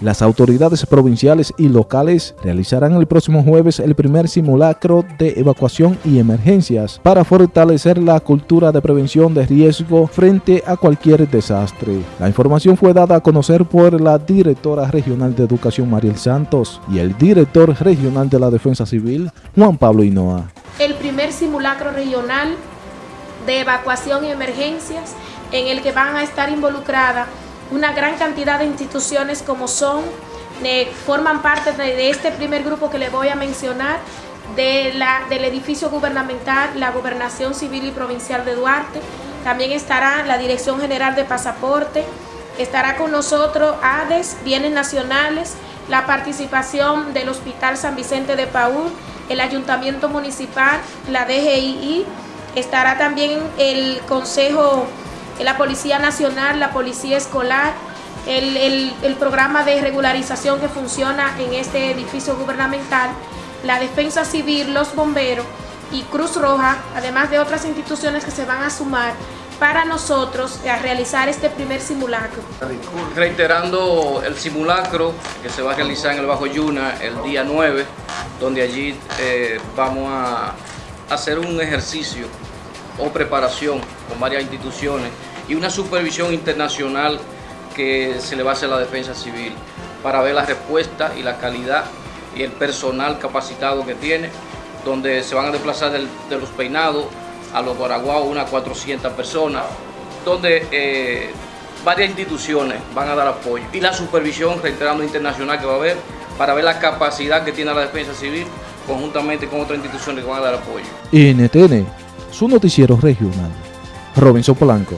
Las autoridades provinciales y locales realizarán el próximo jueves el primer simulacro de evacuación y emergencias para fortalecer la cultura de prevención de riesgo frente a cualquier desastre. La información fue dada a conocer por la directora regional de Educación Mariel Santos y el director regional de la Defensa Civil Juan Pablo Hinoa. El primer simulacro regional de evacuación y emergencias en el que van a estar involucradas una gran cantidad de instituciones como son, eh, forman parte de, este primer grupo que le voy a mencionar, de la, del edificio gubernamental, la Gobernación Civil y Provincial de Duarte, también estará la Dirección General de Pasaporte, estará con nosotros ADES, Bienes Nacionales, la participación del Hospital San Vicente de Paúl, el Ayuntamiento Municipal, la DGII, estará también el Consejo la Policía Nacional, la Policía Escolar, el, programa de regularización que funciona en este edificio gubernamental, la Defensa Civil, los bomberos y Cruz Roja, además de otras instituciones que se van a sumar para nosotros a realizar este primer simulacro. Reiterando el simulacro que se va a realizar en el Bajo Yuna el día 9, donde allí eh, vamos a hacer un ejercicio o preparación con varias instituciones y una supervisión internacional que se le va a hacer a la defensa civil para ver la respuesta y la calidad y el personal capacitado que tiene, donde se van a desplazar de los peinados a los Guaraguao unas 400 personas, donde eh, varias instituciones van a dar apoyo y la supervisión, reiterando internacional que va a haber, para ver la capacidad que tiene la defensa civil conjuntamente con otras instituciones que van a dar apoyo. NTN, su noticiero regional. Robinson Polanco.